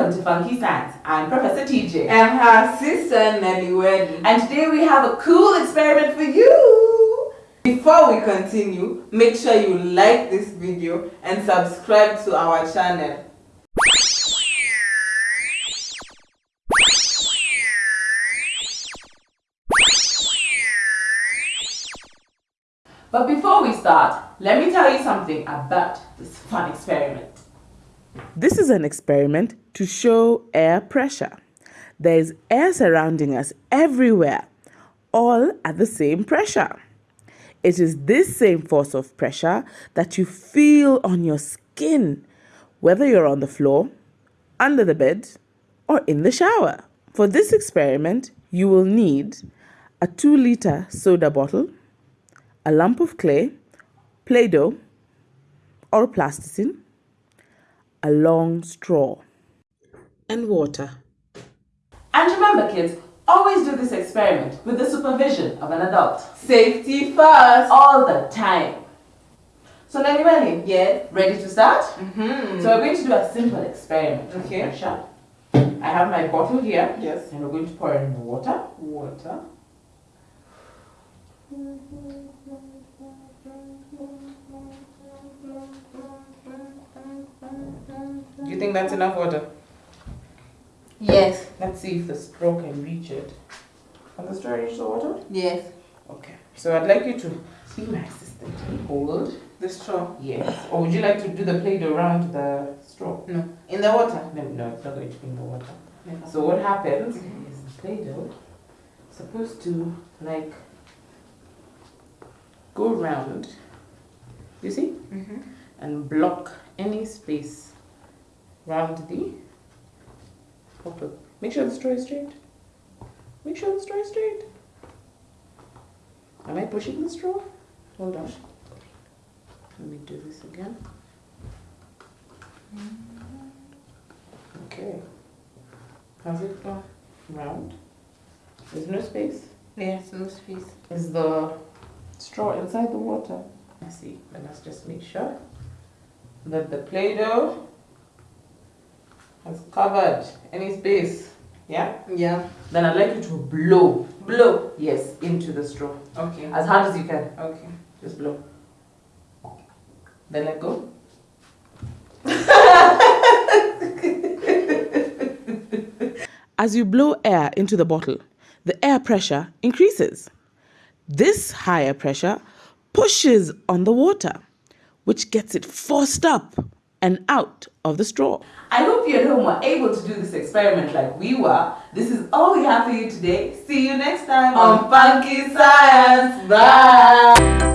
Welcome to Funky Science. I'm Professor TJ. And her sister Nelly. And today we have a cool experiment for you. Before we continue, make sure you like this video and subscribe to our channel. But before we start, let me tell you something about this fun experiment. This is an experiment to show air pressure. There is air surrounding us everywhere, all at the same pressure. It is this same force of pressure that you feel on your skin, whether you're on the floor, under the bed, or in the shower. For this experiment, you will need a 2 liter soda bottle, a lump of clay, Play Doh, or plasticine, a long straw, and water. And remember, kids, always do this experiment with the supervision of an adult. Safety first. All the time. So, Nelly Welly, Yes. ready to start? Mm-hmm. So, we're going to do a simple experiment. Okay. pressure. I have my bottle here. Yes. And we're going to pour in the water. Water. Do you think that's enough water? Yes. Let's see if the straw can reach it. Can the straw reach the water? Yes. Okay. So I'd like you to be my assistant hold. The straw. Yes. Or would you like to do the plate around the straw? No. In the water. No, no, it's not going to be in the water. So what happens is the Play-Doh supposed to like go round, you see, Mm-hmm. and block any space round the bottle. Make sure the straw is straight. Make sure the straw is straight. Am I pushing the straw? Hold on. Let me do this again. Okay. Has it gone round? There's no space. Yes, no space. Is the straw inside the water? I see, but let's just make sure that the Play-Doh has covered any space. Yeah? Yeah. Then I'd like you to blow, Blow. yes, into the straw. Okay. As hard as you can. Okay. Just blow. Then let go. As you blow air into the bottle, the air pressure increases. This higher pressure pushes on the water, which gets it forced up and out of the straw. I hope you at home were able to do this experiment like we were. This is all we have for you today. See you next time on Funky Science. Bye.